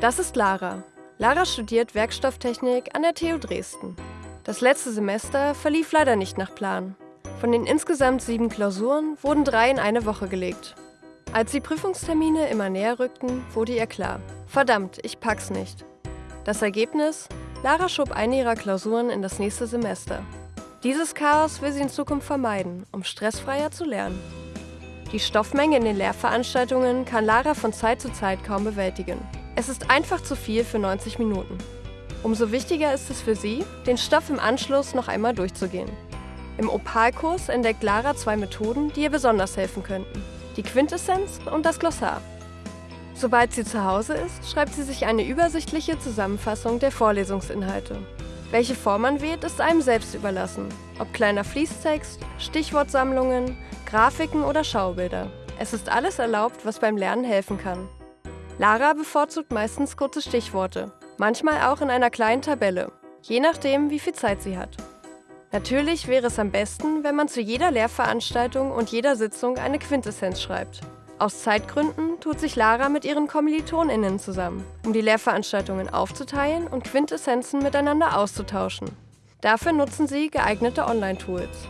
Das ist Lara. Lara studiert Werkstofftechnik an der TU Dresden. Das letzte Semester verlief leider nicht nach Plan. Von den insgesamt sieben Klausuren wurden drei in eine Woche gelegt. Als die Prüfungstermine immer näher rückten, wurde ihr klar, verdammt, ich pack's nicht. Das Ergebnis? Lara schob eine ihrer Klausuren in das nächste Semester. Dieses Chaos will sie in Zukunft vermeiden, um stressfreier zu lernen. Die Stoffmenge in den Lehrveranstaltungen kann Lara von Zeit zu Zeit kaum bewältigen. Es ist einfach zu viel für 90 Minuten. Umso wichtiger ist es für sie, den Stoff im Anschluss noch einmal durchzugehen. Im Opalkurs entdeckt Lara zwei Methoden, die ihr besonders helfen könnten. Die Quintessenz und das Glossar. Sobald sie zu Hause ist, schreibt sie sich eine übersichtliche Zusammenfassung der Vorlesungsinhalte. Welche Form man wählt, ist einem selbst überlassen. Ob kleiner Fließtext, Stichwortsammlungen, Grafiken oder Schaubilder. Es ist alles erlaubt, was beim Lernen helfen kann. Lara bevorzugt meistens kurze Stichworte, manchmal auch in einer kleinen Tabelle, je nachdem, wie viel Zeit sie hat. Natürlich wäre es am besten, wenn man zu jeder Lehrveranstaltung und jeder Sitzung eine Quintessenz schreibt. Aus Zeitgründen tut sich Lara mit ihren KommilitonInnen zusammen, um die Lehrveranstaltungen aufzuteilen und Quintessenzen miteinander auszutauschen. Dafür nutzen sie geeignete Online-Tools.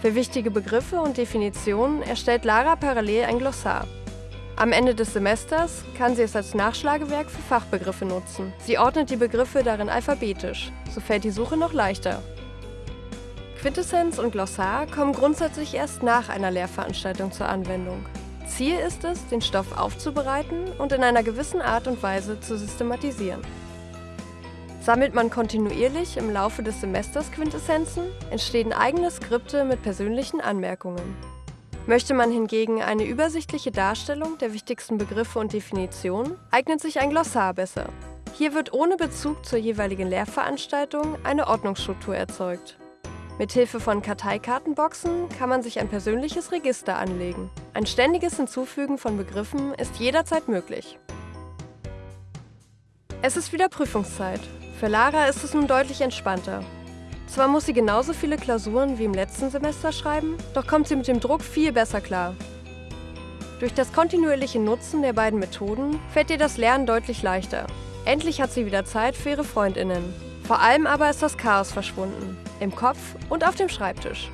Für wichtige Begriffe und Definitionen erstellt Lara parallel ein Glossar. Am Ende des Semesters kann sie es als Nachschlagewerk für Fachbegriffe nutzen. Sie ordnet die Begriffe darin alphabetisch, so fällt die Suche noch leichter. Quintessenz und Glossar kommen grundsätzlich erst nach einer Lehrveranstaltung zur Anwendung. Ziel ist es, den Stoff aufzubereiten und in einer gewissen Art und Weise zu systematisieren. Sammelt man kontinuierlich im Laufe des Semesters Quintessenzen, entstehen eigene Skripte mit persönlichen Anmerkungen. Möchte man hingegen eine übersichtliche Darstellung der wichtigsten Begriffe und Definitionen, eignet sich ein Glossar besser. Hier wird ohne Bezug zur jeweiligen Lehrveranstaltung eine Ordnungsstruktur erzeugt. Mithilfe von Karteikartenboxen kann man sich ein persönliches Register anlegen. Ein ständiges Hinzufügen von Begriffen ist jederzeit möglich. Es ist wieder Prüfungszeit. Für Lara ist es nun deutlich entspannter. Zwar muss sie genauso viele Klausuren wie im letzten Semester schreiben, doch kommt sie mit dem Druck viel besser klar. Durch das kontinuierliche Nutzen der beiden Methoden fällt ihr das Lernen deutlich leichter. Endlich hat sie wieder Zeit für ihre Freundinnen. Vor allem aber ist das Chaos verschwunden. Im Kopf und auf dem Schreibtisch.